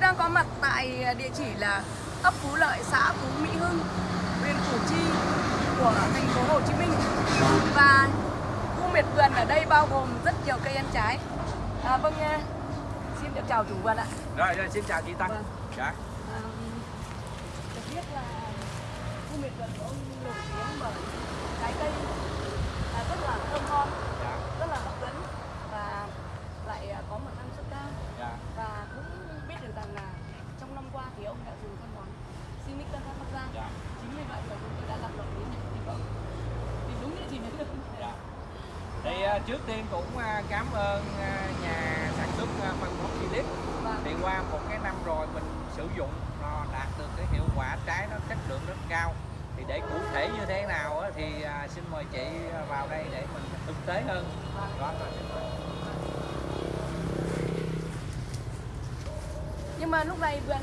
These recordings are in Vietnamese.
đang có mặt tại địa chỉ là ấp Phú Lợi, xã Phú Mỹ Hưng, huyện Củ Chi của thành phố Hồ Chí Minh. Và khu miệt vườn ở đây bao gồm rất nhiều cây ăn trái. À, vâng, à, xin được chào chủ vườn ạ. Rồi, rồi xin chào chị Tăng. Vâng. Dạ. À, được biết là khu miệt vườn của ông nổi tiếng bởi trái cây à, rất là thơm ngon, Dạ. rất là hấp dẫn và lại à, có một năng suất cao. Dạ. và cũng biết được rằng là trong năm qua thì ông đã dùng phân bón Sinic Tân Phát Bắc Giang Dạ. chính vì vậy mà chúng tôi đã làm động đến này thì vâng thì đúng địa chỉ này được Dạ. Thì à, trước tiên cũng à, cảm ơn à, nhà sản xuất à, phân bón Philip. Vâng. Thì qua một cái năm rồi mình sử dụng nó đạt được cái hiệu quả trái nó chất lượng rất cao. Thì để cụ thể như thế nào thì xin mời chị vào đây để mình thực tế hơn. Đó, rồi, xin mời. nhưng mà lúc này vườn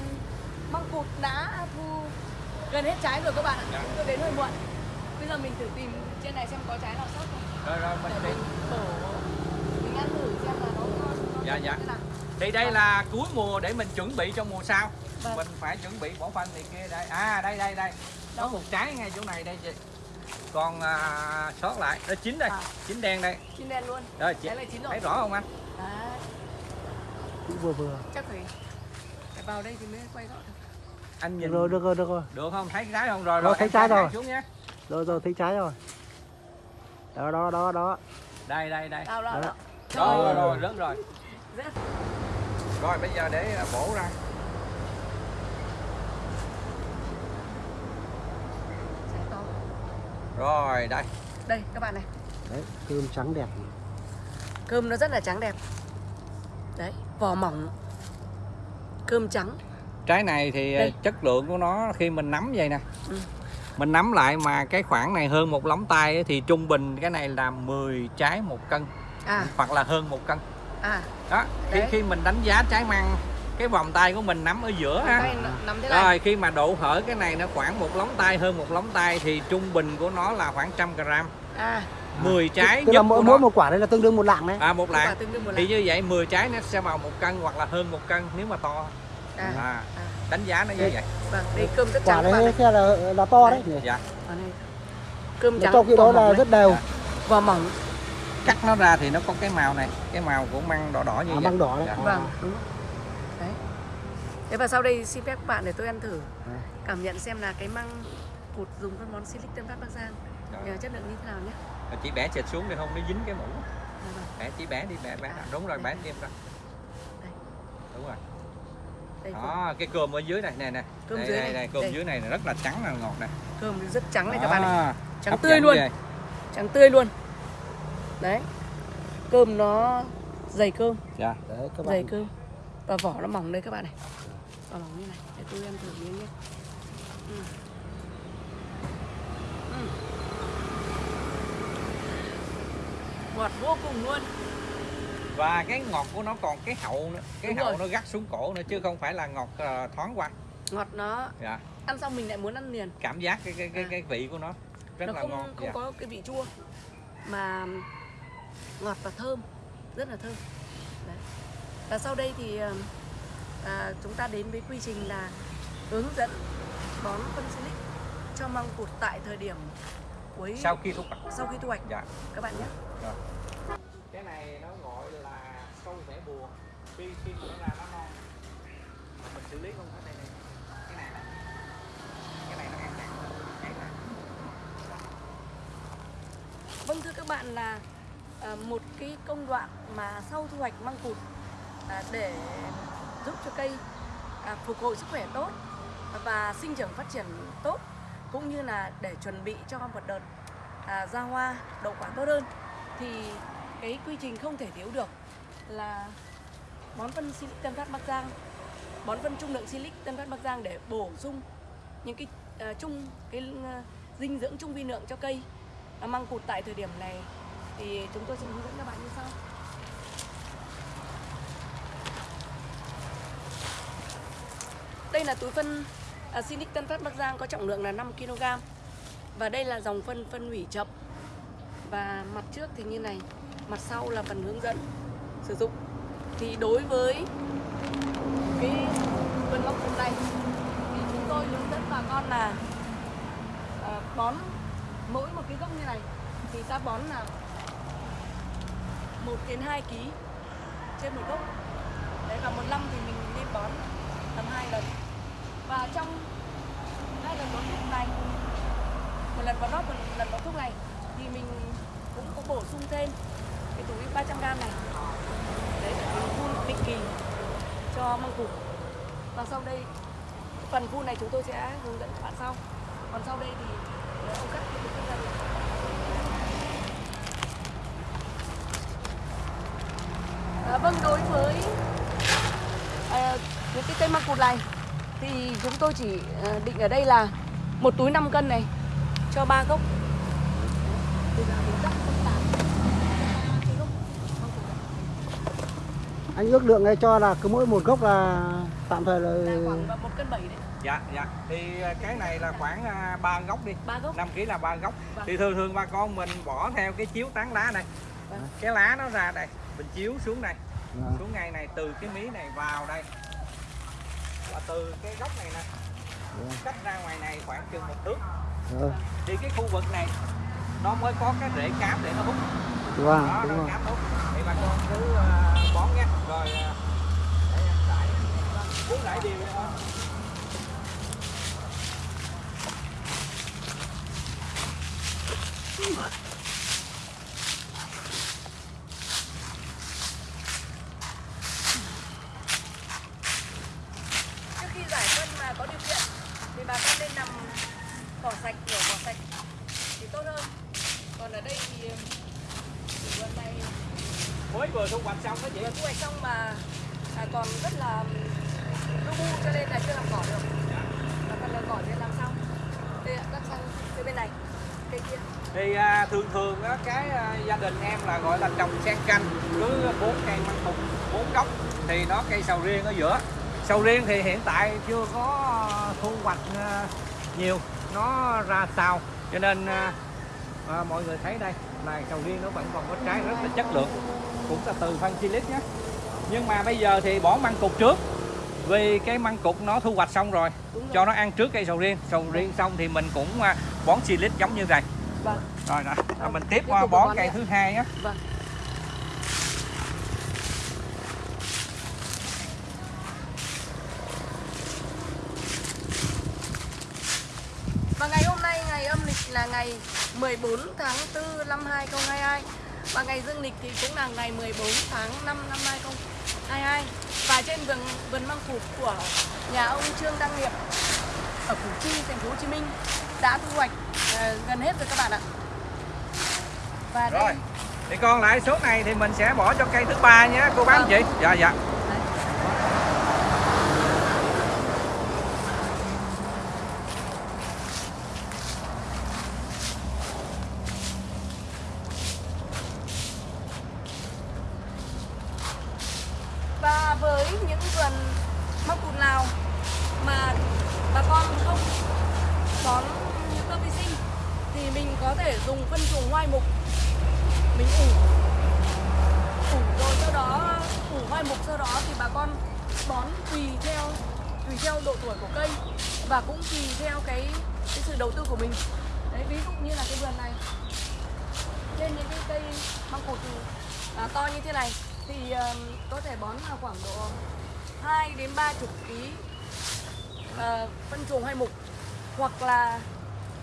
măng cụt đã thu gần hết trái rồi các bạn ạ Dạ. chúng tôi đến hơi muộn bây giờ mình thử tìm trên này xem có trái nào sót không Rồi rồi mình đi. mình ăn thử xem là nó nó Dạ, dạ. Thì đây là cuối mùa để mình chuẩn bị cho mùa sau. Vâng. Mình phải chuẩn bị bỏ phân thì kia đây. À đây đây đây. Có một trái ngay chỗ này đây chị. Còn à, sót lại, nó chín đây, À. chín đen đây. chín đen luôn Rồi chị Trái này chín rồi. thấy rõ không anh? Cũng vừa vừa chắc phải phải vào đây thì mới quay rõ được Anh được nhìn rồi được rồi được rồi được không? Thấy trái không? Rồi Rồi, rồi. thấy trái rồi. xuống nhé. rồi rồi thấy trái rồi đó đó đó đó Đây đây đây. đâu đâu Đó. đâu Rồi rồi Trời rồi, rồi. bây giờ để à, bổ ra. Rồi đây. đây các bạn này đấy cơm trắng đẹp cơm nó rất là trắng đẹp đấy vỏ mỏng cơm trắng Trái này thì à, Đây. chất lượng của nó khi mình nắm vậy nè. Ừ. Mình nắm lại mà cái khoảng này hơn một lóng tay thì trung bình cái này là 10 trái một cân. À. Hoặc là hơn một cân. à. Đó khi Đấy. khi mình đánh giá trái măng cái vòng tay của mình nắm ở giữa ha. rồi khi mà độ hở cái này nó khoảng một lóng tay hơn một lóng tay thì trung bình của nó là khoảng trăm gram. À. 10 trái tức là nhất mỗi mỗi một quả đây là tương đương một lạng đấy. À một lạng. một thì lạng. như vậy 10 trái nó sẽ vào một cân hoặc là hơn một cân nếu mà to. À, à, à. Đánh giá nó như Đây. vậy vâng đây cơm rất quả trắng các bạn đấy này xe là là to đấy nhỉ? dạ Ở đây. cơm trắng trong khi đó là rất đều Dạ. vỏ mỏng cắt nó ra thì nó có cái màu này cái màu của măng đỏ đỏ như à, vậy măng đỏ đấy Dạ. Vâng đúng đấy thế và sau đây xin phép các bạn để tôi ăn thử À. cảm nhận xem là cái măng cụt dùng phân bón Silic Tân Phát Bắc Giang nhờ chất lượng như thế nào nhé chị bẻ chệch xuống để không nó dính cái mũ Dạ vâng. bẻ chị bẻ đi bẻ bẻ À, đúng rồi đây. bẻ thêm ra Đây. Đây đó cái cơm ở dưới này nè nè. Cơm đây, dưới đây, này, cơm đây. dưới này rất là trắng là ngọt nè. Cơm rất trắng này các bạn này. Trắng tươi luôn. ghê. trắng tươi luôn. Đấy. Cơm nó dày cơm. Dạ. Đấy các dày bạn cơm. Và vỏ nó mỏng đây các bạn này. Vỏ mỏng như này. Để tôi ăn thử miếng nhé. Ừ. Ừ. ngọt vô cùng luôn và cái ngọt của nó còn cái hậu nữa cái Đúng hậu rồi. nó gắt xuống cổ nữa chứ không phải là ngọt ờ, thoáng qua ngọt nó dạ ăn xong mình lại muốn ăn liền cảm giác cái cái cái, À. cái vị của nó rất nó là không ngon không dạ. có cái vị chua mà ngọt và thơm rất là thơm Đấy. và sau đây thì ờ, à, chúng ta đến với quy trình là hướng dẫn bón phân silic cho măng cụt tại thời điểm cuối sau khi thu hoạch sau khi thu hoạch dạ các bạn nhé rồi. cái này nó bùa khi khi mà nó ra nó non mà mình xử lý không có đây này cái này là cái này nó ăn nặng này vâng thưa các bạn là à, một cái công đoạn mà sau thu hoạch măng cụt à, để giúp cho cây à, phục hồi sức khỏe tốt và sinh trưởng phát triển tốt cũng như là để chuẩn bị cho một đợt à, ra hoa đậu quả tốt hơn thì cái quy trình không thể thiếu được là bón phân silic Tân Phát Bắc Giang. Bón phân trung lượng silic Tân Phát Bắc Giang để bổ sung những cái uh, chung cái uh, dinh dưỡng trung vi lượng cho cây. Uh, măng cụt tại thời điểm này thì chúng tôi sẽ hướng dẫn các bạn như sau. Đây là túi phân uh, silic Tân Phát Bắc Giang có trọng lượng là 5 kg và đây là dòng phân phân hủy chậm. Và mặt trước thì như này mặt sau là phần hướng dẫn sử dụng. Thì đối với cái vườn măng cụt này thì chúng tôi hướng dẫn bà con là à, bón mỗi một cái gốc như này thì ta bón là 1 đến 2 kg trên một gốc. Đấy và một năm thì mình nên bón tầm hai lần. Và trong hai lần bón thuốc này một lần bón nót một lần bón thuốc này thì mình cũng có bổ sung thêm cái túi 300 g này mình định kỳ cho măng cụt và sau đây phần khu này chúng tôi sẽ hướng dẫn các bạn sau. Còn sau đây thì ờ, ông cắt cái túi ra À, vâng đối với à, những cái cây măng cụt này thì chúng tôi chỉ ờ, định ở đây là một túi 5 cân này cho ba gốc Bây giờ mình cắt phân tán cái gốc măng cụt này anh ước lượng này cho là cứ mỗi một gốc là tạm thời là khoảng một cân bảy đấy. Dạ dạ. Thì à, cái này là khoảng à, ba gốc đi. Ba gốc. 5 kg là ba gốc. Vâng. thì thường thường bà con mình bỏ theo cái chiếu tán lá này. Vâng. cái lá nó ra đây mình chiếu xuống đây Vâng. xuống ngay này từ cái mí này vào đây. Và từ cái gốc này nè Vâng. cách ra ngoài này khoảng chừng một thước. Ờ, thì cái khu vực này nó mới có cái rễ cám để nó hút vâng đó đúng rồi thì bà con cứ bón nhé, rồi. để em rải cứ đều thôi khi giải phân mà có điều kiện thì bà con nên nằm cỏ sạch nhổ cỏ sạch thì tốt hơn còn ở đây thì chủ vườn này mới vừa thu hoạch xong đó chị vừa thu hoạch xong mà à, còn rất là lu bu cho nên là chưa làm cỏ được và cần làm cỏ thì làm sau đây ạ, cắt sang phía bên này cây kia thì à, thường thường á, cái à, gia đình em là gọi là trồng xen canh cứ bốn cây măng cụt bốn gốc thì nó cây sầu riêng ở giữa. Sầu riêng thì hiện tại chưa có thu hoạch à, nhiều nó ra sao. Cho nên à, mọi người thấy đây là sầu riêng nó vẫn còn có trái rất là chất lượng. Cũng là từ phân silic nhé. Nhưng mà bây giờ thì bỏ măng cụt trước vì cái măng cụt nó thu hoạch xong rồi cho nó ăn trước cây sầu riêng. Sầu riêng xong thì mình cũng bón silic giống như này vâng. Rồi rồi rồi mình tiếp qua bón cây thứ hai á. Vâng. Và ngày hôm nay ngày âm lịch là ngày 14 tháng 4 năm 2022 Và ngày dương lịch thì cũng là ngày 14 tháng 5 năm 2022 Và trên vườn vườn măng cụt của nhà ông Trương Đăng Nghiệp ở Củ Chi, thành phố Hồ Chí Minh đã thu hoạch ờ, gần hết rồi các bạn ạ. Và rồi. Thì còn lại số này thì mình sẽ bỏ cho cây thứ ba nhé. Cô bác anh chị. Dạ dạ Đấy. Và với những vườn măng cụt nào mà bà con không bón hữu cơ vi sinh thì mình có thể dùng phân chuồng hoai mục mình ủ ủ rồi sau đó ủ hoai mục sau đó thì bà con bón tùy theo tùy theo độ tuổi của cây và cũng tùy theo cái cái sự đầu tư của mình. Đấy ví dụ như là cái vườn này. Trên những cái cây măng cụt thì, à, to như thế này thì ờm, có thể bón vào khoảng độ 2 đến 30 kg ờ, phân chuồng hoai mục hoặc là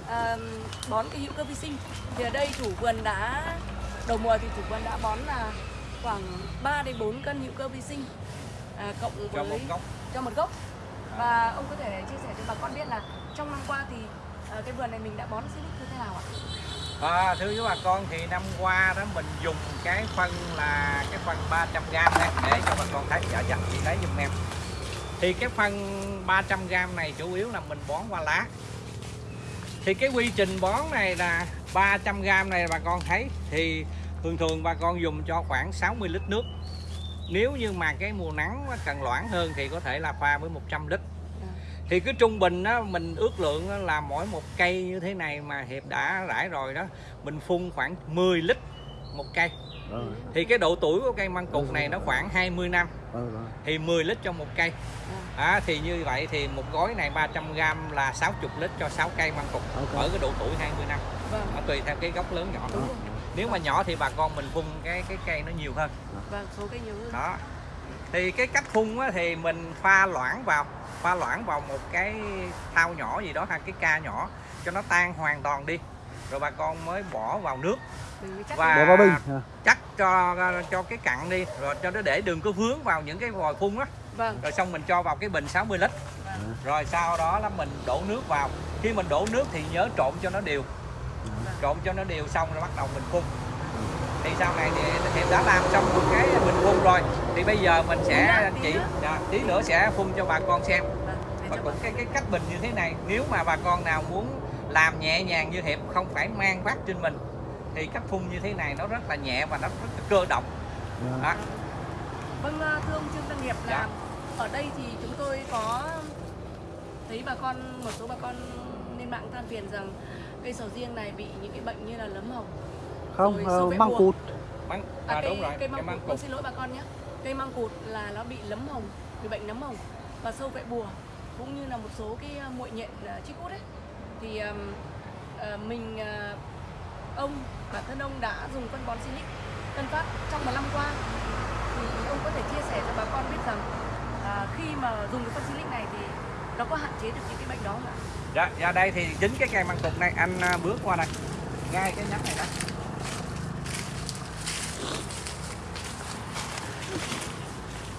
ờm, bón cái hữu cơ vi sinh. Thì ở đây chủ vườn đã đầu mùa thì chủ vườn đã bón là khoảng 3 đến 4 cân hữu cơ vi sinh à, cộng cho với một gốc. cho một gốc. Và ông có thể chia sẻ cho bà con biết là trong năm qua thì Ờ, cái vườn này mình đã bón silic như thế nào ạ? à, thưa với bà con thì năm qua đó mình dùng cái phân là cái phân 300g này để cho bà con thấy dạ dạ chị lấy giùm em. Thì cái phân 300g này chủ yếu là mình bón qua lá. Thì cái quy trình bón này là 300g này bà con thấy thì thường thường bà con dùng cho khoảng 60 lít nước. Nếu như mà cái mùa nắng cần loãng hơn thì có thể là pha với 100 lít thì cứ trung bình á mình ước lượng á, là mỗi một cây như thế này mà hiệp đã rải rồi đó mình phun khoảng 10 lít một cây. Rồi. thì cái độ tuổi của cây măng cụt này nó khoảng 20 năm. Thì 10 lít cho một cây. À, thì như vậy thì một gói này 300g là 60 lít cho 6 cây măng cụt ở cái độ tuổi 20 năm. Vâng, nó tùy theo cái gốc lớn nhỏ nếu mà nhỏ thì bà con mình phun cái cái cây nó nhiều hơn. Vâng, số cây nhiều hơn. đó thì cái cách phun á, thì mình pha loãng vào pha loãng vào một cái thau nhỏ gì đó hay cái ca nhỏ cho nó tan hoàn toàn đi. Rồi bà con mới bỏ vào nước. Mình mới chắc và Bỏ vào bình. chắc cho cho cái cặn đi rồi cho nó để đừng có vướng vào những cái vòi phun á. Vâng, rồi xong mình cho vào cái bình 60 lít. Vâng, rồi sau đó là mình đổ nước vào. Khi mình đổ nước thì nhớ trộn cho nó đều. Trộn cho nó đều xong rồi bắt đầu mình phun thì sau này thì em đã làm xong một cái bình phun rồi thì bây giờ mình sẽ chỉ dạ, tí nữa sẽ phun cho bà con xem vâng. và cũng cái cái cách bình như thế này nếu mà bà con nào muốn làm nhẹ nhàng như hiệp không phải mang vác trên mình thì cách phun như thế này nó rất là nhẹ và nó rất là cơ động đó. Vâng, à, thưa ông Trương Tân Hiệp là Dạ. ở đây thì chúng tôi có thấy bà con một số bà con lên mạng than phiền rằng cây sầu riêng này bị những cái bệnh như là nấm hồng. Không, ờ, vẽ măng cụt. Măng, À, à, cây, đúng rồi cây măng măng cụt, cụt vâng, xin lỗi bà con nhé. Cây măng cụt là nó bị nấm hồng, bị bệnh nấm hồng và sâu vẽ bùa cũng như là một số cái à, muội nhện à, chích hút ấy. Thì ừm, ờ, mình à, ông bản thân ông đã dùng phân bón Silic Tân Phát trong một năm qua thì ông có thể chia sẻ cho bà con biết rằng à, khi mà dùng cái phân Silic này thì nó có hạn chế được những cái bệnh đó không ạ? dạ, dạ đây thì chính cái cây măng cụt này anh bước qua đây ngay cái nhánh này đó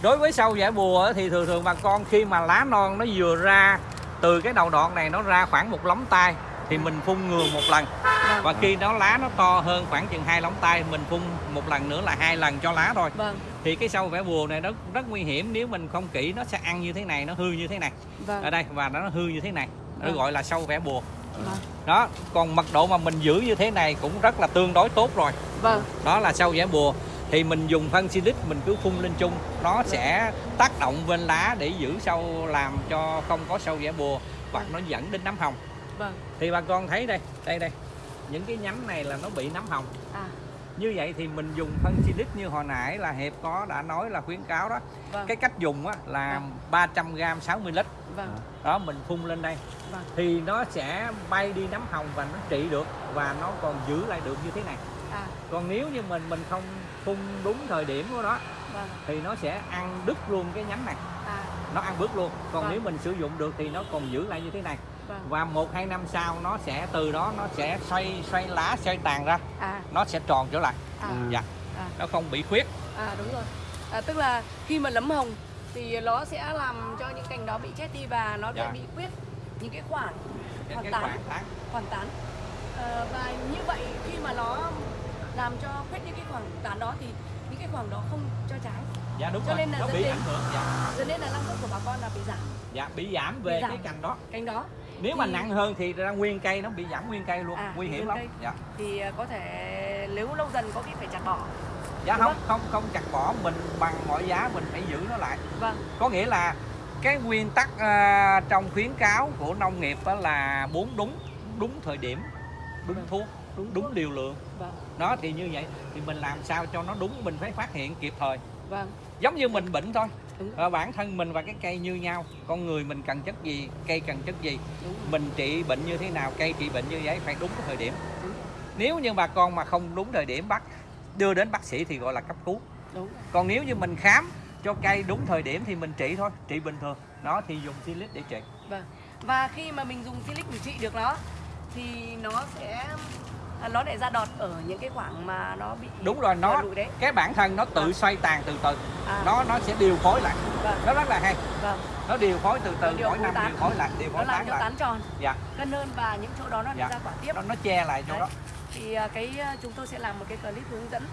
đối với sâu vẽ bùa thì thường thường bà con khi mà lá non nó vừa ra từ cái đầu đoạn này nó ra khoảng một lóng tay thì mình phun ngừa một lần. Vâng. và khi nó lá nó to hơn khoảng chừng hai lóng tay mình phun một lần nữa là hai lần cho lá thôi. Vâng, thì cái sâu vẽ bùa này nó rất nguy hiểm nếu mình không kỹ nó sẽ ăn như thế này nó hư như thế này. Vâng, ở đây và nó hư như thế này. Nó Vâng. gọi là sâu vẽ bùa vâng, đó còn mật độ mà mình giữ như thế này cũng rất là tương đối tốt rồi. Vâng, đó là sâu vẽ bùa thì mình dùng phân silic mình cứ phun lên chung. Nó sẽ tác động bên lá để giữ sâu làm cho không có sâu vẽ bùa hoặc nó dẫn đến nấm hồng. Vâng, thì bà con thấy đây đây đây. Những cái nhánh này là nó bị nấm hồng. À, như vậy thì mình dùng phân silic như hồi nãy là hiệp có đã nói là khuyến cáo đó. Vâng, cái cách dùng á là Vâng. 300g 60 lít. Vâng, đó mình phun lên đây. Vâng, thì nó sẽ bay đi nấm hồng và nó trị được và nó còn giữ lại được như thế này. À, còn nếu như mình mình không phun đúng thời điểm của nó vâng, thì nó sẽ ăn đứt luôn cái nhánh này. À, nó ăn bớt luôn. Còn Vâng. nếu mình sử dụng được thì nó còn giữ lại như thế này. Vâng, và một hai năm sau nó sẽ từ đó nó sẽ xoay xoay lá xoay tàn ra. À, nó sẽ tròn trở lại. À, À. dạ. À, nó không bị khuyết. À đúng rồi. À, tức là khi mà nấm hồng thì nó sẽ làm cho những cành đó bị chết đi và nó sẽ Dạ. bị khuyết những cái khoảng Hoàn tán. khoảng tán. Khoảng tán. Ờ, và như vậy khi mà nó làm cho khuyết những cái khoảng tán đó thì những cái khoảng đó không cho trái. Dạ đúng Cho rồi. nên là nó dẫn bị đến- ảnh hưởng dạ. Cho nên là năng suất của bà con là bị giảm. Dạ bị giảm về Bị giảm. cái cành đó. Cành đó. Nếu mà Thì- nặng hơn thì ra nguyên cây nó bị giảm nguyên cây luôn. À, nguy hiểm lắm. cây. dạ. Thì ờ, có thể nếu lâu dần có khi phải chặt bỏ. Dạ Đúng không không? không chặt bỏ. Mình bằng mọi giá mình phải giữ nó lại. Vâng. Có nghĩa là cái nguyên tắc à, trong khuyến cáo của nông nghiệp đó là bốn đúng đúng thời điểm đúng Vâng. thuốc đúng đúng liều lượng vâng. Đó thì như vậy thì mình làm sao cho nó đúng mình phải phát hiện kịp thời. Vâng. Giống như mình bệnh thôi. Đúng. Ờ, bản thân mình và cái cây như nhau con người mình cần chất gì cây cần chất gì mình trị bệnh như thế nào cây trị bệnh như vậy phải đúng cái thời điểm. Đúng. Nếu như bà con mà không đúng thời điểm bắt đưa đến bác sĩ thì gọi là cấp cứu. Đúng. Còn nếu như mình khám cho cây đúng thời điểm thì mình trị thôi trị bình thường. Đó thì dùng silic để trị. Vâng. Và khi mà mình dùng silic để trị được nó thì nó sẽ nó lại ra đọt ở những cái khoảng mà nó bị đúng rồi nó đấy. cái bản thân nó tự Vâng. xoay tàn từ từ À, nó nó sẽ điều phối lại vâng, nó rất là hay vâng. nó điều phối từ từ Nó điều mỗi phối năm tán. điều phối lại điều Nó phối làm tán cho tán tròn, dạ cân hơn và những chỗ đó nó Dạ. ra quả tiếp. nó nó che lại chỗ Đấy. đó Thì à, cái à, chúng tôi sẽ làm một cái clip hướng dẫn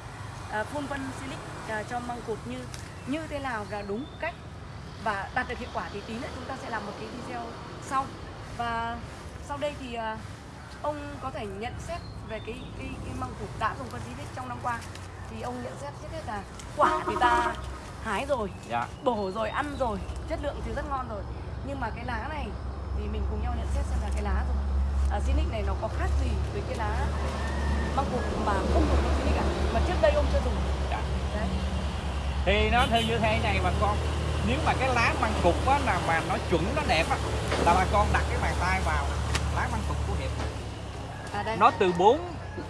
à, phun phân silic à, cho măng cụt như như thế nào là đúng cách và đạt được hiệu quả thì tí nữa chúng ta sẽ làm một cái video sau. Và sau đây thì à, ông có thể nhận xét về cái cái, cái măng cụt đã dùng phân silic trong năm qua thì ông nhận xét hết là quả thì ta hái rồi dạ. bổ rồi ăn rồi chất lượng thì rất ngon rồi. Nhưng mà cái lá này thì mình cùng nhau nhận xét xem là cái lá rồi. À, Zinix này nó có khác gì với cái lá măng cụt mà không dùng phân Zinix cả mà trước đây ông chưa dùng. Dạ. đấy. Thì nó theo như thế này bà con nếu mà cái lá măng cục á là mà nó chuẩn nó đẹp á là bà con đặt cái bàn tay vào lá măng hiệp à nó từ 4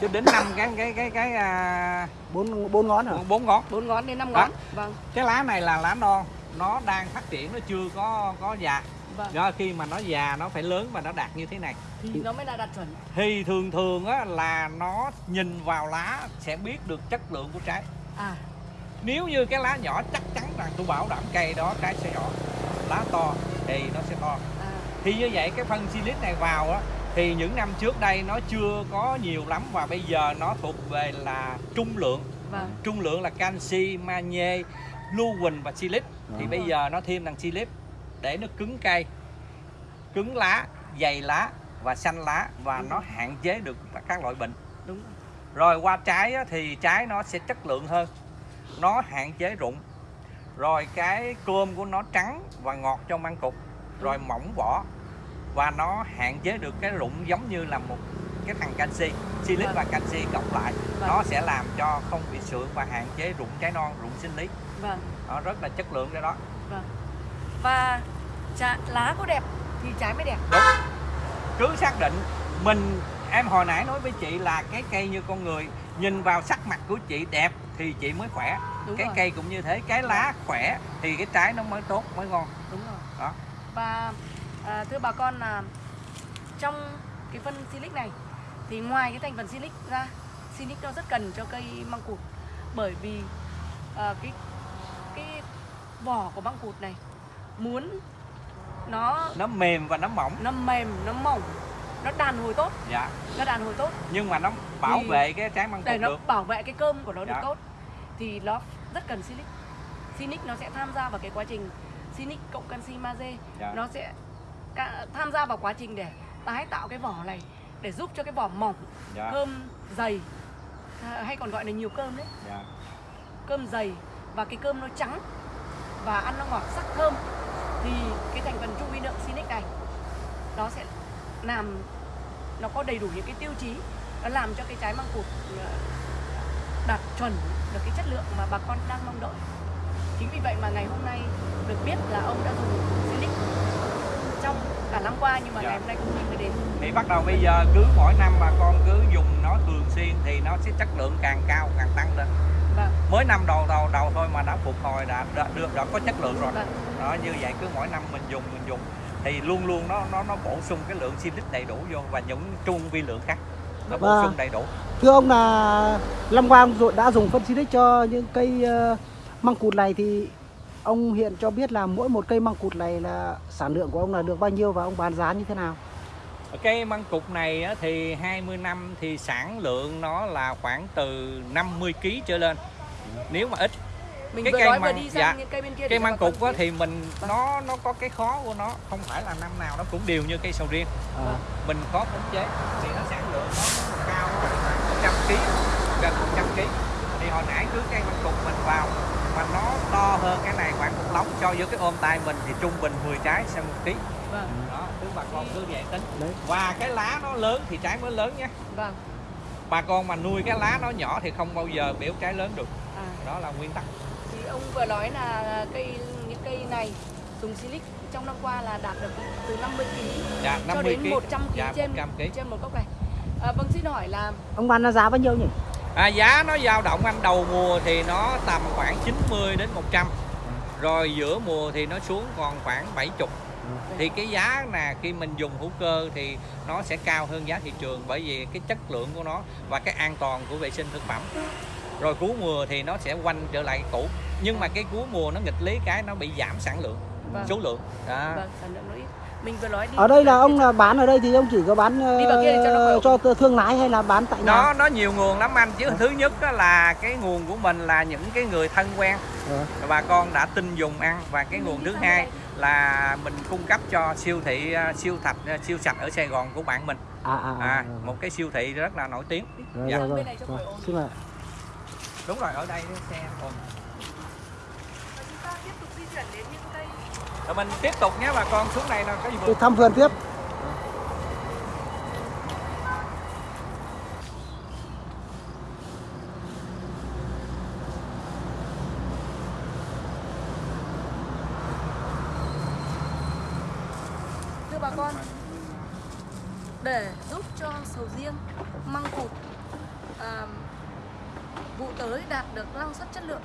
cho đến 5 cái cái cái cái à, bốn bốn ngón hả? bốn ngón. Bốn ngón đến năm Đó. ngón. Vâng. Cái lá này là lá non nó đang phát triển nó chưa có có già. Vâng. Do khi mà nó già nó phải lớn và nó đạt như thế này. Thì nó mới là đạt chuẩn. Thì thường thường á là nó nhìn vào lá sẽ biết được chất lượng của trái. À. Nếu như cái lá nhỏ chắc chắn rằng tôi bảo đảm cây đó trái sẽ nhỏ. Lá to thì nó sẽ to. À. Thì như vậy cái phân silic này vào á thì những năm trước đây nó chưa có nhiều lắm và bây giờ nó thuộc về là trung lượng. Vâng. Trung lượng là canxi magie lưu huỳnh và silic thì Đó. bây giờ nó thêm thằng silic để nó cứng cây cứng lá dày lá và xanh lá và Đúng nó hạn chế được các loại bệnh. Đúng rồi. qua trái thì trái nó sẽ chất lượng hơn nó hạn chế rụng. Rồi cái cơm của nó trắng và ngọt trong măng cục. Rồi mỏng vỏ và nó hạn chế được cái rụng giống như là một cái thằng canxi silic Vâng. và canxi cộng lại. Vâng. nó sẽ làm cho không bị sượng và hạn chế rụng trái non rụng sinh lý. Vâng. Nó rất là chất lượng cái đó. Vâng. Và chả, lá có đẹp thì trái mới đẹp. Đúng. Cứ xác định mình em hồi nãy nói với chị là cái cây như con người nhìn vào sắc mặt của chị đẹp thì chị mới khỏe. Đúng cái rồi. cây cũng như thế cái lá khỏe thì cái trái nó mới tốt mới ngon. Đúng rồi. Đó. Và à, thưa bà con là trong cái phân silic này thì ngoài cái thành phần silic ra silic nó rất cần cho cây măng cụt. Bởi vì à, cái cái vỏ của măng cụt này muốn nó nó mềm và nó mỏng. Nó mềm nó mỏng nó đàn hồi tốt. Dạ. Nó đàn hồi tốt. Nhưng mà nó bảo Thì vệ cái trái măng để cụt nó được. bảo vệ cái cơm của nó được Dạ. tốt. Thì nó rất cần silic. Silic nó sẽ tham gia vào cái quá trình silic cộng canxi magie Dạ. nó sẽ tham gia vào quá trình để tái tạo cái vỏ này để giúp cho cái vỏ mỏng dạ. cơm dày. À, hay còn gọi là nhiều cơm đấy. Dạ. Cơm dày và cái cơm nó trắng và ăn nó ngọt sắc thơm thì cái thành phần trung vi lượng silic này nó sẽ làm nó có đầy đủ những cái tiêu chí nó làm cho cái trái măng cụt ờ, đạt chuẩn được cái chất lượng mà bà con đang mong đợi. Chính vì vậy mà ngày hôm nay được biết là ông đã dùng trong cả năm qua nhưng mà Dạ. ngày hôm nay công ty mới đến. Thì bắt đầu bây giờ cứ mỗi năm bà con cứ dùng nó thường xuyên thì nó sẽ chất lượng càng cao càng tăng lên. Vâng. Mới năm đầu đầu đầu thôi mà đã phục hồi đã đã được đã có chất lượng rồi. Vâng. Đó như vậy cứ mỗi năm mình dùng mình dùng. Thì luôn luôn nó nó nó bổ sung cái lượng silic đầy đủ vô và những trung vi lượng khác. Nó bổ Vâng. sung đầy đủ. thưa ông là năm qua ông rồi đã dùng phân silic cho những cây ờ, măng cụt này thì ông hiện cho biết là mỗi một cây măng cụt này là sản lượng của ông là được bao nhiêu và ông bán giá như thế nào cái măng cục này á, thì 20 năm thì sản lượng nó là khoảng từ 50 kg trở lên nếu mà ít mình Cái vừa cây nói vừa măng- đi sang dạ. những cây bên kia cây măng biết. thì mình Vâng. nó nó có cái khó của nó không phải là năm nào nó cũng đều như cây sầu riêng à, mình khó khống chế thì nó sản lượng nó cao khoảng 100 kg gần 100 kg thì hồi nãy cứ cây măng cục mình vào mà nó to hơn cái này khoảng một lóng so với cái ôm tay mình thì trung bình 10 trái sang một ký. Vâng. Đó cứ bà con cứ vậy tính. Đấy. Và cái lá nó lớn thì trái mới lớn nhé. Vâng. Bà con mà nuôi cái lá nó nhỏ thì không bao giờ biểu trái lớn được. À. Đó là nguyên tắc. Thì ông vừa nói là cây những cây này dùng silic trong năm qua là đạt được từ 50 kg dạ cho 50 đến kg 100 kg dạ, trên 100 kg trên một gốc này. À, vâng xin hỏi là ông bán là giá bao nhiêu nhỉ À, giá nó dao động anh đầu mùa thì nó tầm khoảng 90 đến 100 rồi giữa mùa thì nó xuống còn khoảng 70 thì cái giá là khi mình dùng hữu cơ thì nó sẽ cao hơn giá thị trường bởi vì cái chất lượng của nó và cái an toàn của vệ sinh thực phẩm rồi cuối mùa thì nó sẽ quanh trở lại cũ nhưng mà cái cuối mùa nó nghịch lý cái nó bị giảm sản lượng Vâng. số lượng đó. vâng sản lượng nó ít. Mình vừa nói đi. ở đây là ông là bán ở đây thì ông chỉ có bán ờ, Đi vào kia để cho nó khỏe. cho thương lái hay là bán tại nhà nó nó nhiều nguồn lắm anh chứ thứ nhất á là cái nguồn của mình là những cái người thân quen Ờ. bà con đã tin dùng ăn và cái nguồn thứ hai là mình cung cấp cho siêu thị à, siêu thạch à, siêu sạch ở Sài Gòn của bạn mình à à, à, à, rồi, một cái siêu thị rất là nổi tiếng rồi, dạ. rồi, rồi, rồi. xin mời đúng rồi ở đây xe còn Và chúng ta tiếp tục di chuyển đến rồi mình tiếp tục nhé bà con xuống này là cái gì vườn thăm vườn tiếp. Thưa bà con để giúp cho sầu riêng măng cụt à, vụ tới đạt được năng suất chất lượng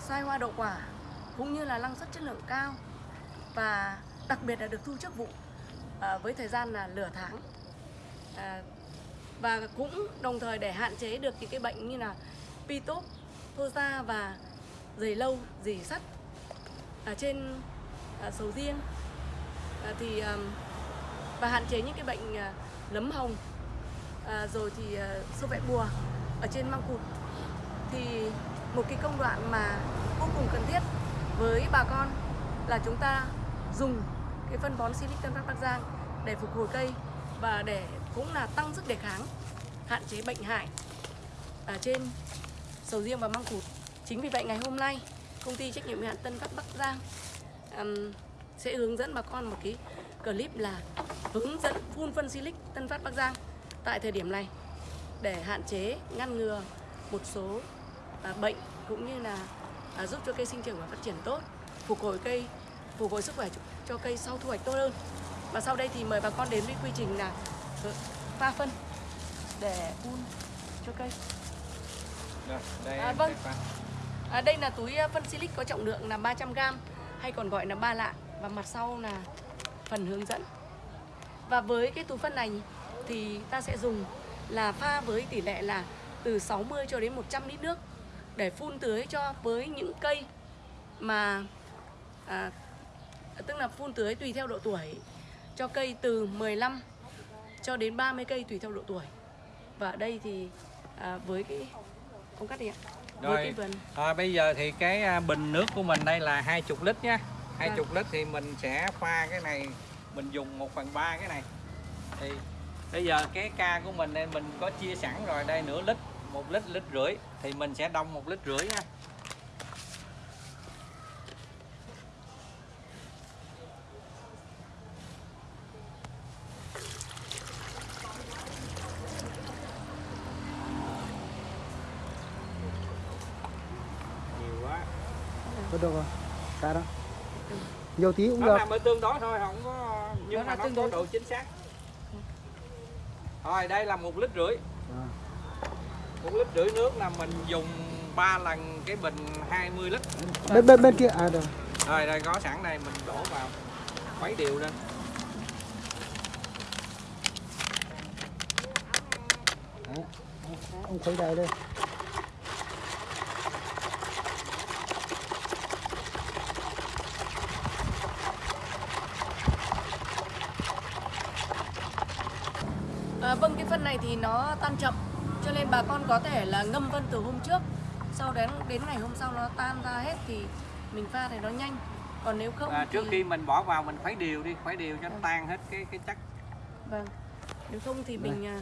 sai hoa đậu quả cũng như là năng suất chất lượng cao và đặc biệt là được thu trước vụ à, với thời gian là nửa tháng. À, và cũng đồng thời để hạn chế được những cái bệnh như là pitop, thô da và dày lâu, dỉ sắt ở trên à, sầu riêng. À, thì à, và hạn chế những cái bệnh à, nấm hồng à, rồi thì à, sâu vẽ bùa ở trên măng cụt. Thì một cái công đoạn mà vô cùng cần thiết với bà con là chúng ta dùng cái phân bón Silic Tân Phát Bắc Giang để phục hồi cây và để cũng là tăng sức đề kháng hạn chế bệnh hại ở trên sầu riêng và măng cụt. Chính vì vậy ngày hôm nay công ty trách nhiệm hữu hạn Tân Phát Bắc Giang um, sẽ hướng dẫn bà con một cái clip là hướng dẫn phun phân Silic Tân Phát Bắc Giang tại thời điểm này để hạn chế ngăn ngừa một số à, bệnh cũng như là à, giúp cho cây sinh trưởng và phát triển tốt phục hồi cây phục hồi sức khỏe cho, cho cây sau thu hoạch tốt hơn. Và sau đây thì mời bà con đến với quy trình là pha phân để phun cho cây. Rồi, đây À, vâng. à, đây là túi à, phân silic có trọng lượng là 300g hay còn gọi là ba lạng. Và mặt sau là phần hướng dẫn. Và với cái túi phân này thì ta sẽ dùng là pha với tỷ lệ là từ 60 cho đến 100 lít nước để phun tưới cho với những cây mà à, tức là phun tưới tùy theo độ tuổi cho cây từ 15 cho đến 30 cây tùy theo độ tuổi. Và ở đây thì à, với cái không cắt đi ạ. Với cái Rồi, à, bây giờ thì cái à, bình nước của mình đây là 20 lít nha 20 Vâng. lít thì mình sẽ pha cái này mình dùng 1 phần 3 cái này. Thì bây giờ cái ca của mình đây mình có chia sẵn rồi đây nửa lít một lít lít rưỡi thì mình sẽ đông một lít rưỡi nha nhiều quá Thôi được rồi. Cả đó. Nhiều tí cũng nó được. ở tương đối thôi không có nhưng Nó mà nó tương có độ chính xác thôi đây là một lít rưỡi. Một lít rưỡi nước là mình dùng 3 lần cái bình 20 lít Bên bên bên kia à được. rồi đây có sẵn đây mình đổ vào khuấy đều lên Đấy. Ông khuấy đầy đây. À, vâng cái phân này thì nó tan chậm bà con có thể là ngâm phân từ hôm trước sau đến đến ngày hôm sau nó tan ra hết thì mình pha thì nó nhanh. Còn nếu không à, trước thì, khi mình bỏ vào mình khuấy đều đi khuấy đều cho nó tan hết cái cái chất. Vâng. Nếu không thì mình à,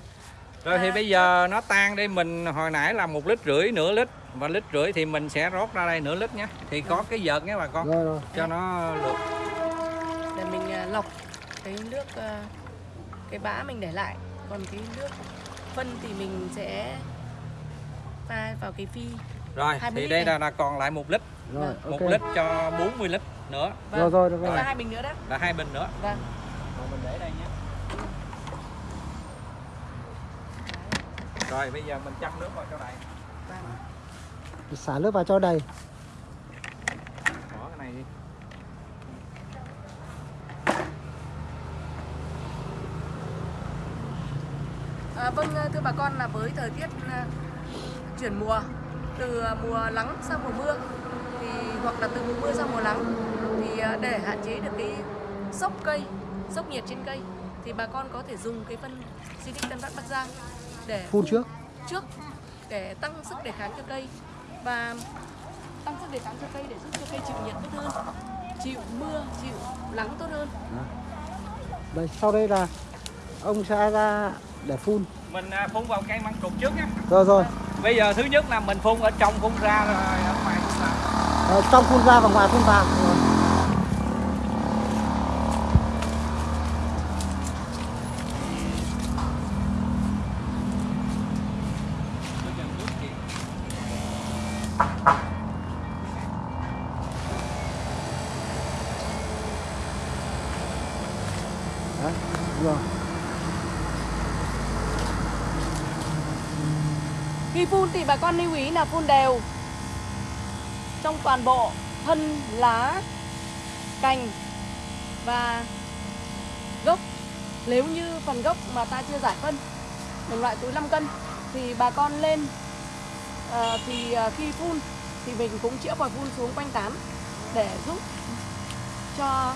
rồi thì bây giờ nó tan đi mình hồi nãy là một lít rưỡi nửa lít. Và lít rưỡi thì mình sẽ rót ra đây nửa lít nhé. Thì có cái vợt nhé bà con Rồi rồi. cho nó lượt để mình à, lọc cái nước à, cái bã mình để lại. Còn cái nước phân thì mình sẽ pha vào cái phi rồi 20 thì đây này. là, là còn lại một lít Rồi, một ok. lít cho 40 lít nữa Rồi rồi rồi. Đây rồi. là hai bình nữa đó là hai bình nữa vâng rồi mình để đây nhé rồi bây giờ mình chăm nước vào cho đầy vâng Xả nước vào cho đầy. bỏ cái này đi À, vâng thưa bà con là với thời tiết à, chuyển mùa từ à, mùa nắng sang mùa mưa thì hoặc là từ mùa mưa sang mùa nắng thì à, để hạn chế được cái sốc cây sốc nhiệt trên cây thì bà con có thể dùng cái phân Silic Tân Phát Bắc Giang để Phun trước. trước để tăng sức đề kháng cho cây và tăng sức đề kháng cho cây để giúp cho cây chịu nhiệt tốt hơn chịu mưa chịu nắng tốt hơn Đây sau đây là ông sẽ ra để phun. Mình à, phun vào cây măng cụt trước nhé Rồi rồi. bây giờ thứ nhất là mình phun ở trong phun ra rồi ở ngoài phun vào Ờ, trong phun ra và ngoài phun vào. Rồi. Bây giờ nước chị Rồi. Khi phun thì bà con lưu ý là phun đều trong toàn bộ thân, lá, cành và gốc. Nếu như phần gốc mà ta chưa giải phân một loại túi 5 cân thì bà con lên à, thì ờ, khi phun thì mình cũng chĩa vòi phun xuống quanh tán để giúp cho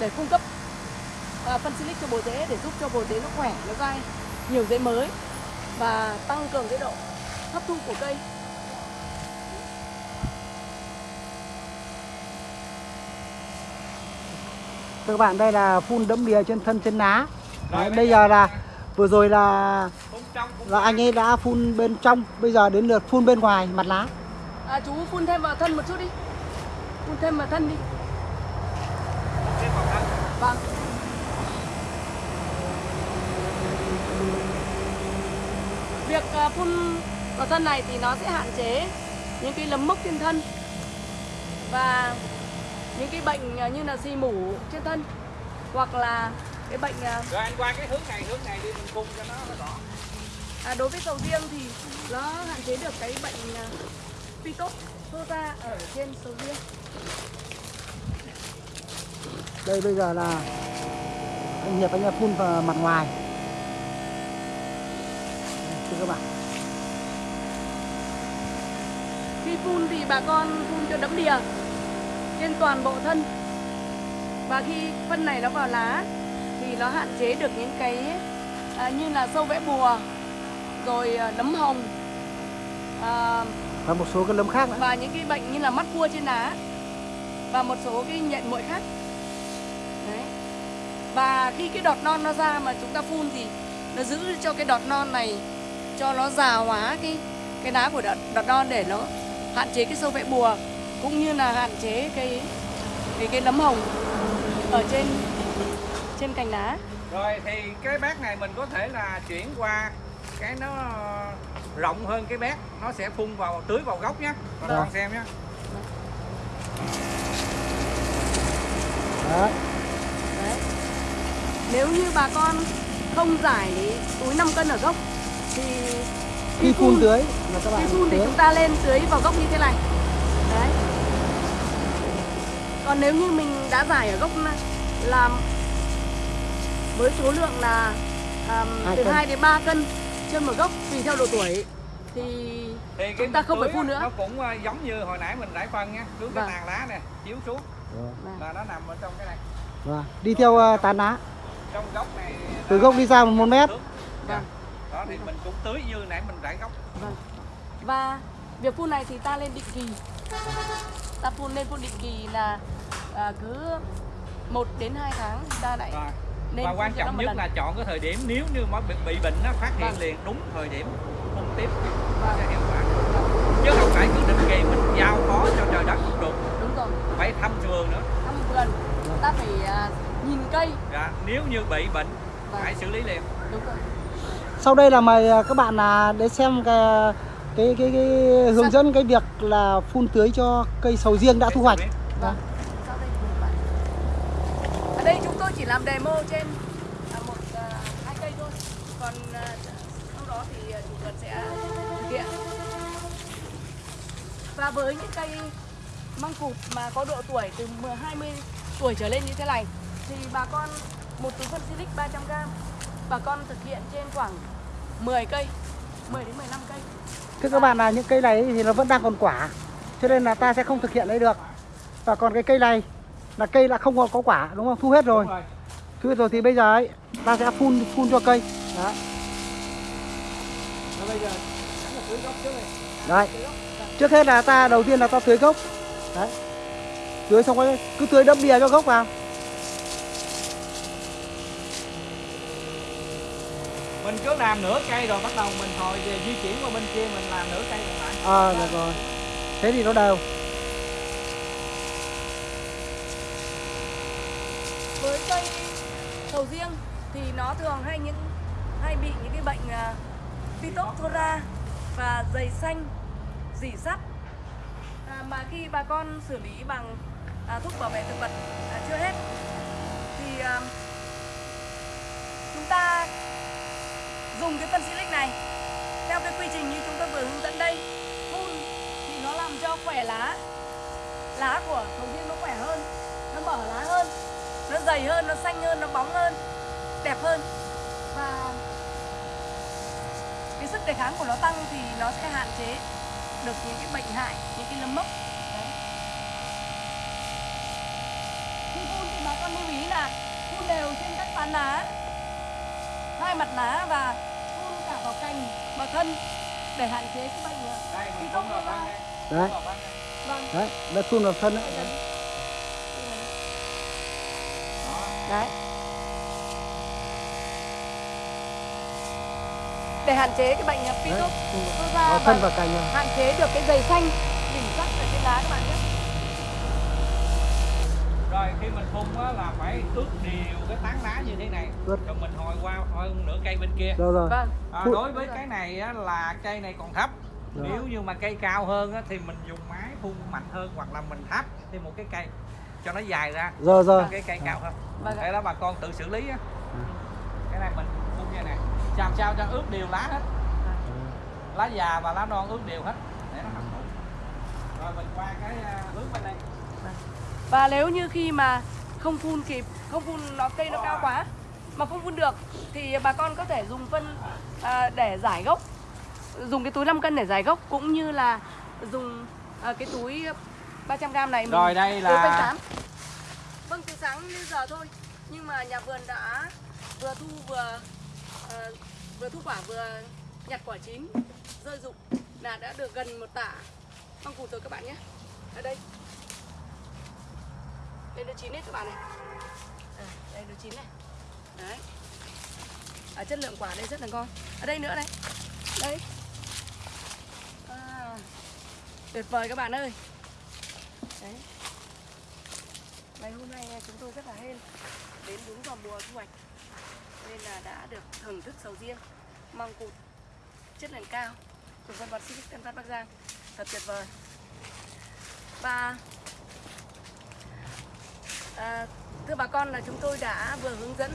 để cung cấp à, phân silic cho bồ rễ để giúp cho bồ rễ nó khỏe nó dai nhiều rễ mới và tăng cường cái độ hấp thu của cây Thưa các bạn đây là phun đẫm đìa trên thân trên lá. Đấy, bây giờ là vừa rồi là là anh ấy đã phun bên trong, bây giờ đến lượt phun bên ngoài mặt lá. à, chú phun thêm vào thân một chút đi phun thêm vào thân đi vâng việc à, phun vào thân này thì nó sẽ hạn chế những cái nấm mốc trên thân và những cái bệnh à, như là xì mủ trên thân hoặc là cái bệnh à, rồi anh qua cái hướng này hướng này đi mình phun cho nó nó rõ À, đối với sầu riêng thì nó hạn chế được cái bệnh à, phytophthora ở trên sầu riêng. Đây bây giờ là anh Hiệp anh phun vào mặt ngoài. Thưa các bạn. Khi phun thì bà con phun cho đẫm đìa trên toàn bộ thân. Và khi phân này nó vào lá thì nó hạn chế được những cái à, như là sâu vẽ bùa, rồi à, nấm hồng à, Và một số cái nấm khác nữa. và những cái bệnh như là mắt cua trên lá và một số cái nhện muội khác đấy và khi cái đọt non nó ra mà chúng ta phun thì nó giữ cho cái đọt non này cho nó già hóa cái cái lá của đọt, đọt non để nó hạn chế cái sâu vẽ bùa cũng như là hạn chế cái cái cái nấm hồng ở trên trên cành lá rồi thì cái bát này mình có thể là chuyển qua cái nó rộng hơn cái bát nó sẽ phun vào tưới vào gốc nhé Vâng. con xem nhé Đấy. đấy nếu như bà con không giải túi 5 cân ở gốc thì Khi phun tưới là các Khi bạn phun thì tưới. chúng ta lên tưới vào gốc như thế này Đấy Còn nếu như mình đã giải ở gốc làm với số lượng là um, Hai từ cân. 2 đến 3 cân trên một gốc tùy theo độ tuổi thì thì Chúng ta không phải phun nữa. nó cũng ờ, giống như hồi nãy mình rải phân nha xuống cái Vâng. tàn lá nè chiếu xuống Vâng. là nó nằm ở trong cái này Vâng. Đi theo ờ, tán lá. trong gốc này Từ gốc đi ra một mét. Vâng. Đó thì mình cũng tưới như nãy mình rải gốc vâng. Và việc phun này thì ta lên định kỳ Ta phun lên phun định kỳ là à, cứ 1 đến 2 tháng thì ta lại Rồi. nên và quan trọng nhất lần. là chọn cái thời điểm nếu như mà bị, bị bệnh nó phát hiện Vâng. liền đúng thời điểm phun tiếp Vâng. sẽ hiệu quả chứ không phải cứ định kỳ mình giao phó cho trời đất không được Đúng rồi phải thăm vườn nữa thăm vườn ta phải à, nhìn cây dạ, nếu như bị bệnh Vâng. phải xử lý liền đúng rồi Sau đây là mời ờ, các bạn là đến xem cái cái cái, cái hướng dẫn cái việc là phun tưới cho cây sầu riêng đã thu hoạch. vâng. Bạn. Ở đây chúng tôi chỉ làm demo trên à, một à, hai cây thôi. Còn à, sau đó thì à, chủ vườn sẽ thực hiện. Và với những cây măng cụt mà có độ tuổi từ 10 20 tuổi trở lên như thế này thì bà con một túi phân silic 300g bà con thực hiện trên khoảng 10 cây 10 đến 15 cây Thưa các bạn là những cây này thì nó vẫn đang còn quả. Cho nên là ta sẽ không thực hiện đấy được. Và còn cái cây này là cây đã không còn có quả đúng không? Thu hết rồi. Rồi. Thu hết rồi thì bây giờ ấy ta sẽ phun phun cho cây. Đấy. Và bây giờ chắc là tưới gốc trước này Đấy. Trước hết là ta đầu tiên là ta tưới gốc. Đấy. Tưới xong rồi cứ tưới đẫm bìa cho gốc vào. Mình cứ làm nửa cây rồi bắt đầu mình hồi về di chuyển qua bên kia mình làm nửa cây còn lại Ờ được rồi. Thế thì nó đều. với cây sầu riêng thì nó thường hay những hay bị những cái bệnh uh, phytophthora và dày xanh dỉ sắt à, mà khi bà con xử lý bằng à, thuốc bảo vệ thực vật à, chưa hết thì à, ta dùng cái phân silic này. Theo cái quy trình như chúng tôi vừa hướng dẫn đây, phun thì nó làm cho khỏe lá lá của sầu riêng nó khỏe hơn, nó mở lá hơn, nó dày hơn, nó xanh hơn, nó bóng hơn, đẹp hơn. Và cái sức đề kháng của nó tăng thì nó sẽ hạn chế được những cái bệnh hại, những cái lấm mốc. Đấy. khi phun thì bà con lưu ý là phun đều trên các tán lá hai mặt lá và phun cả vào cành và thân để hạn chế cái bệnh đây Thì không đây Đấy. Vâng đấy đã phun vào phân đấy. đó Đấy. Để hạn chế cái bệnh Đấy, Phytophthora và thân và cành rồi. hạn chế được cái dày xanh đỉnh sắc ở trên lá các bạn. Rồi khi mình phun á là phải ướt đều cái tán lá như thế này. Ướt. rồi mình hồi qua hơn nửa cây bên kia. Rồi rồi. Vâng. À, đối với cái này á, là cây này còn thấp. Rồi. nếu như mà cây cao hơn á, thì mình dùng máy phun mạnh hơn hoặc là mình thắp thêm một cái cây cho nó dài ra. Rồi rồi. cái cây cao hơn. Vâng để đó bà con tự xử lý á. Cái này mình phun như này. Làm sao cho ướt đều lá hết. Lá già và lá non ướt đều hết. Để nó hấp thụ rồi mình qua cái à, hướng bên đây Và nếu như khi mà không phun kịp, không phun nó cây nó cao quá mà không phun được thì bà con có thể dùng phân à, để giải gốc. Dùng cái túi 5 cân để giải gốc cũng như là dùng à, cái túi 300g này mình Rồi, đây là-. Vâng từ sáng đến giờ thôi. Nhưng mà nhà vườn đã vừa thu vừa ờ, vừa thu quả vừa nhặt quả chín rơi rụng là đã được gần một tả măng cụt rồi các bạn nhé. Ở đây đây nó chín hết các bạn này. À, đây nó chín này. Đấy. À, chất lượng quả đây rất là ngon. Ở đây nữa này. Đây. À, tuyệt vời các bạn ơi. Đấy. Ngày hôm nay chúng tôi rất là hên. Đến đúng vào mùa thu hoạch. Nên là đã được thưởng thức sầu riêng măng cụt chất lượng cao của dân vật Silic Tân Phát Bắc Giang. Thật tuyệt vời. Và À, thưa bà con là chúng tôi đã vừa hướng dẫn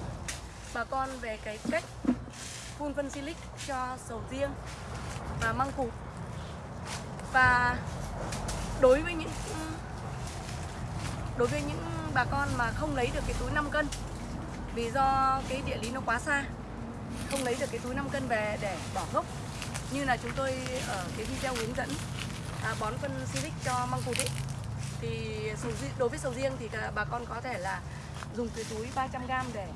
bà con về cái cách phun phân silic cho sầu riêng và măng cụt và đối với những đối với những bà con mà không lấy được cái túi 5 cân vì do cái địa lý nó quá xa không lấy được cái túi 5 cân về để bỏ gốc như là chúng tôi ở cái video hướng dẫn à, bón phân silic cho măng cụt ấy thì sầu riêng, đối với sầu riêng thì bà con có thể là dùng cái túi 300g để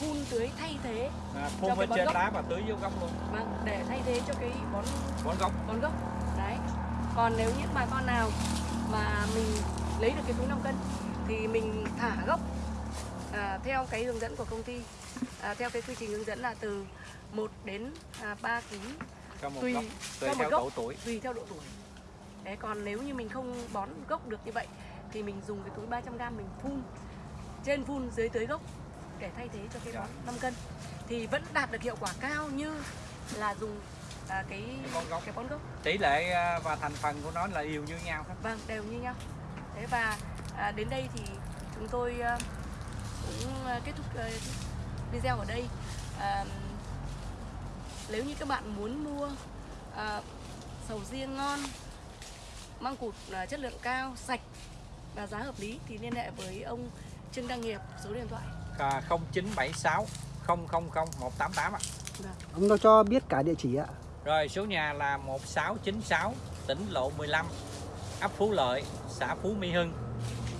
phun tưới thay thế à, Cho phun cái bên trên gốc. lá và tưới vô gốc luôn vâng để thay thế cho cái bón bón gốc bón gốc đấy còn nếu những bà con nào mà mình lấy được cái túi 5 cân thì mình thả gốc à, theo cái hướng dẫn của công ty à, theo cái quy trình hướng dẫn là từ 1 đến à, 3 kg Tùy tùy một theo gốc. độ tuổi tùy theo độ tuổi Đấy, còn nếu như mình không bón gốc được như vậy thì mình dùng cái túi 300g mình phun trên phun dưới tưới gốc để thay thế cho cái Dạ. bón 5 cân. Thì vẫn đạt được hiệu quả cao như là dùng à, cái Cái bón gốc. cái bón gốc. Tỷ lệ à, và thành phần của nó là đều như nhau hết. Vâng đều như nhau. Thế và à, đến đây thì chúng tôi à, cũng à, kết thúc à, video ở đây. À, nếu như các bạn muốn mua à, sầu riêng ngon măng cụt à, chất lượng cao sạch và giá hợp lý thì liên hệ với ông Trương Đăng Nghiệp số điện thoại à, 0976 000 188 ạ vâng. Ông nó cho biết cả địa chỉ ạ. Rồi số nhà là 1696 tỉnh lộ 15 ấp Phú Lợi xã Phú Mỹ Hưng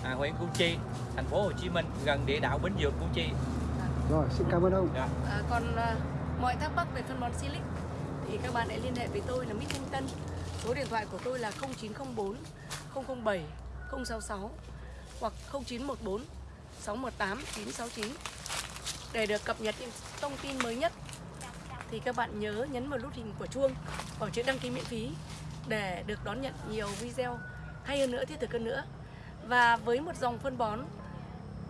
à, huyện Củ Chi thành phố Hồ Chí Minh gần địa đạo Bến Dược Củ Chi Rồi, xin cảm ơn ông. Dạ. À, còn à, mọi thắc mắc về phân bón Silic thì các bạn hãy liên hệ với tôi là Mít Thanh Tân. Số điện thoại của tôi là 0904 007 066 hoặc 0914 618 969 để được cập nhật những thông tin mới nhất thì các bạn nhớ nhấn vào nút hình của chuông và chữ đăng ký miễn phí để được đón nhận nhiều video hay hơn nữa, thiết thực hơn nữa và với một dòng phân bón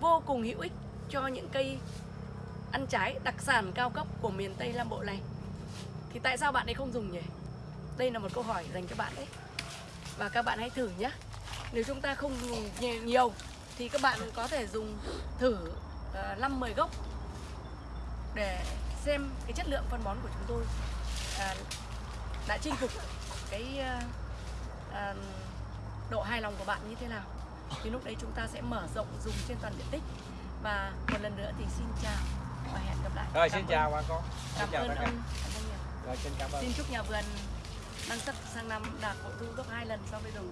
vô cùng hữu ích cho những cây ăn trái đặc sản cao cấp của miền Tây Nam Bộ này, thì tại sao bạn ấy không dùng nhỉ? Đây là một câu hỏi dành cho bạn đấy. Và các bạn hãy thử nhé. Nếu chúng ta không dùng nhiều- thì các bạn có thể dùng thử uh, 5-10 gốc để xem cái chất lượng phân bón của chúng tôi à, đã chinh phục cái à, à, độ hài lòng của bạn như thế nào. Thì lúc đấy chúng ta sẽ mở rộng dùng trên toàn diện tích. Và một lần nữa thì xin chào và hẹn gặp lại. Rồi Cảm xin ơn- chào bà con. Cảm ơn ông. Cảm ơn nhiều. rồi xin cảm ơn. Xin chúc nhà vườn năng suất sang năm đạt bội thu gấp hai lần so với đủ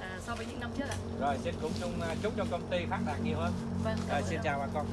à, so với những năm trước ạ. Rồi xin cũng chung chúc cho công ty phát đạt nhiều hơn. Vâng rồi xin chào bà con